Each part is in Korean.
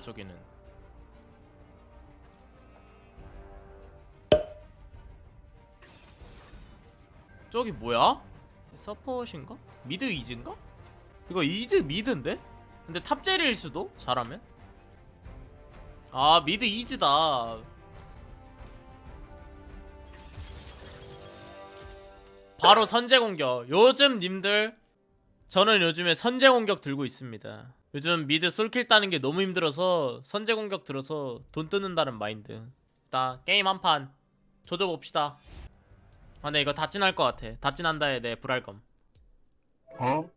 저기는 저기 뭐야? 서폿인가? mid 이즈인가? 이거 이즈 mid인데? 근데 탑젤일 수도? 잘하면? 아 mid 이즈다 바로 선제 공격 요즘 님들 저는 요즘에 선제 공격 들고 있습니다. 요즘 미드 솔킬 따는 게 너무 힘들어서 선제 공격 들어서 돈 뜨는다는 마인드. 나 게임 한 판. 조져봅시다. 아 근데 이거 다 찐할 것 같아. 다 찐한다에 내 불알검. 어?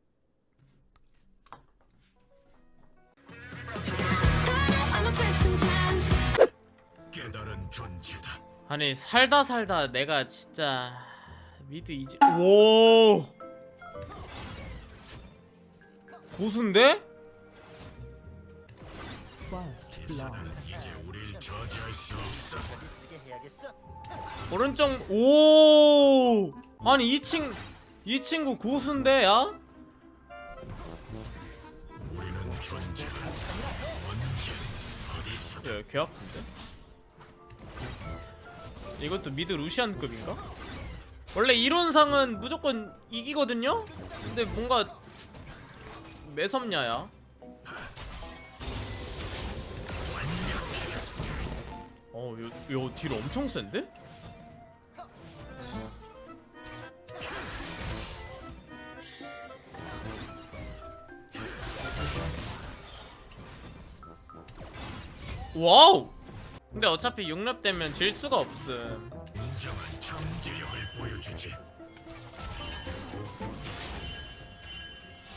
아니 살다 살다 내가 진짜 미드 이제 오 수 없어. 오른쪽 오 아니 이 친 이 친구 고수인데 야, 개 아픈데? 이것도 미드 루시안급인가? 원래 이론상은 무조건 이기거든요? 근데 뭔가 매섭냐야 어, 요, 요, 딜 엄청 센데? 와우! 근데 어차피 6렙 되면 질 수가 없음.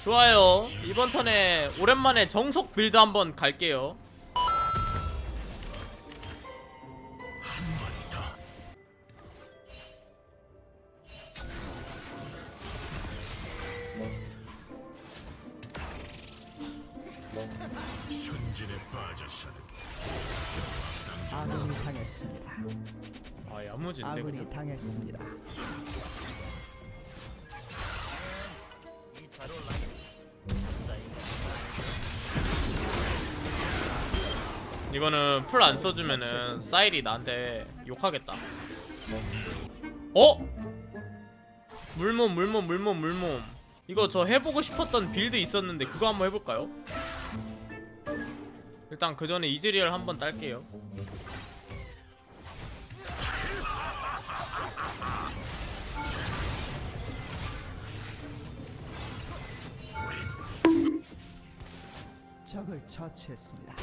좋아요. 이번 턴에 오랜만에 정석 빌드 한번 갈게요. 아군이 당했습니다. 아, 야무진데. 아군이 그냥. 당했습니다. 이거는 풀 안 써주면은 사일이 나한테 욕하겠다. 어? 물몸, 물몸, 물몸, 물몸. 이거 저 해보고 싶었던 build 있었는데 그거 한번 해볼까요? 일단 그 전에 이즈리얼 한번 딸게요. 적을 처치했습니다.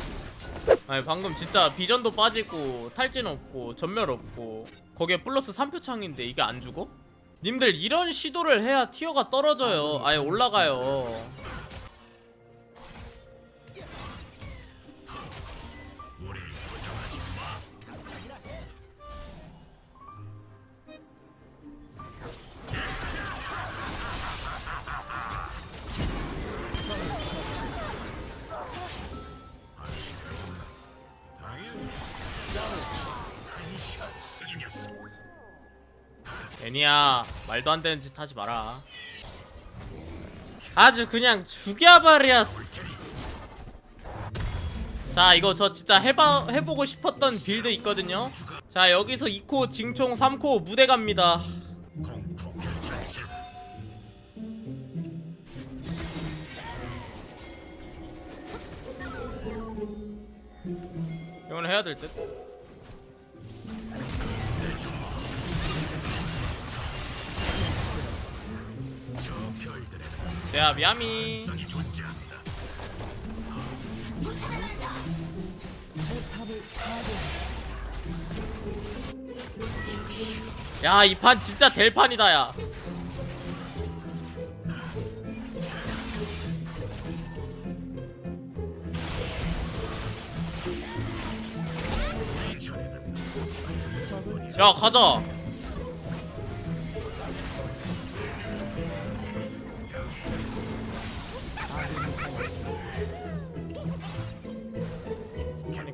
아니 방금 진짜 비전도 빠지고 탈진 없고 전멸 없고 거기에 플러스 3표 창인데 이게 안 죽어? 님들 이런 시도를 해야 티어가 떨어져요 아예 올라가요 애니야 말도 안 되는 짓 하지 마라. 아주 그냥 죽여버렸어. 자 이거 저 진짜 해봐, 해보고 싶었던 build 있거든요. 자 여기서 2코 징총 3코 무대 갑니다. 이건 해야 될듯 포탑을 파괴. 야이 판 진짜 될 판이다 야 야 가자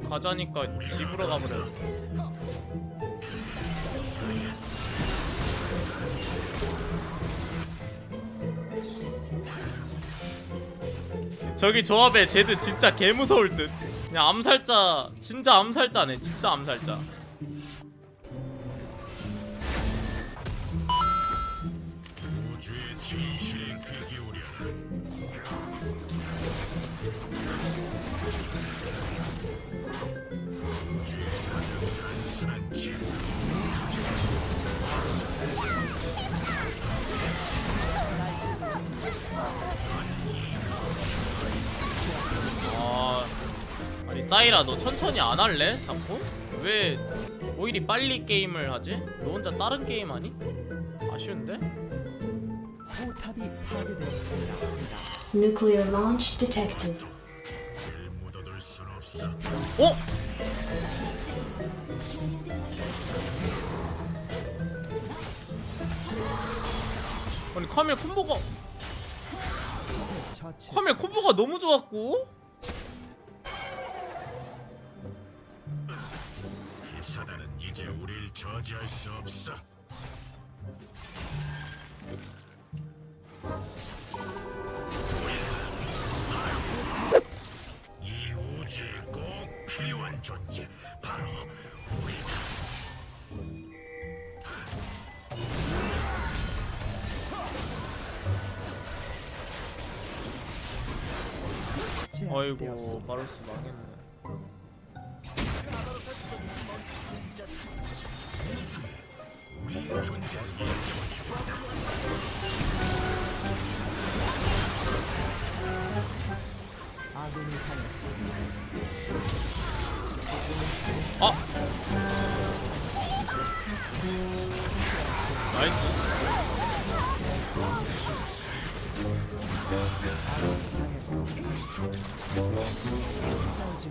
가자니까 집으로 가버려. 저기 조합에 제드 진짜 개무서울 듯. 그냥 암살자 진짜 암살자네 진짜 암살자 사이라 너 천천히 안 할래? 자꾸? 왜 오히려 빨리 게임을 하지? 너 혼자 다른 게임 하니? 아쉬운데? 포탑이 파괴되었습니다. Nuclear launch detected. 어? 아니 카멜 콤보가. 카멜 콤보가 너무 좋았고 이제 우릴 저지할 수 없어. 이 우주에 꼭 필요한 존재 바로 우리다. 어이구. 바로스 망했네 아 나이스.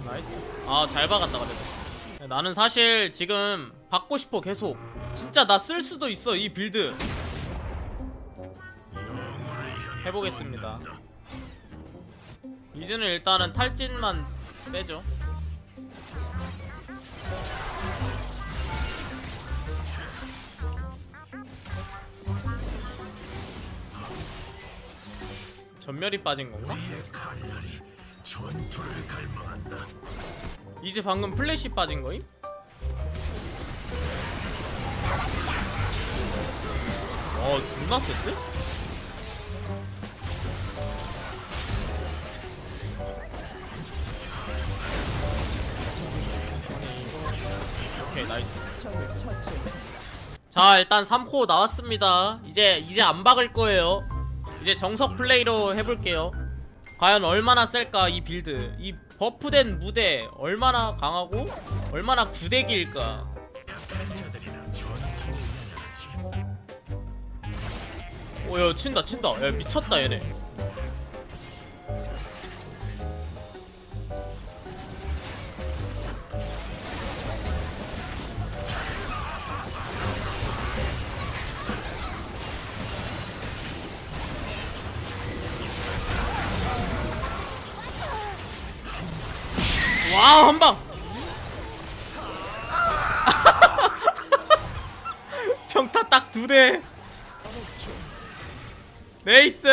nice 아잘 박았다 그래도 나는 사실 지금 받고 싶어 계속 진짜 나 쓸 수도 있어 이 build 해보겠습니다 이제는 일단은 탈진만 빼죠 점멸이 빠진 건가? 이제 방금 플래시 빠진 거임? 와 존나 셌대? 오케이 nice. 자 일단 3코 나왔습니다. 이제 이제 안 박을 거예요. 이제 정석 플레이로 해볼게요. 과연 얼마나 셀까 이 build. 이 buff된 무대 얼마나 강하고 얼마나 구데기일까 오야 친다 친다. 야 미쳤다 얘네. wow 한방. 평타 딱 두대 nice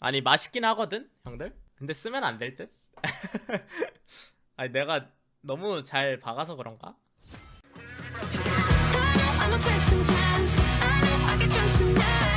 아니 맛있긴 하거든 형들 근데 쓰면 안 될 듯? 아니 내가 너무 잘 박아서 그런가? I'm afraid sometimes I know I get drunk sometimes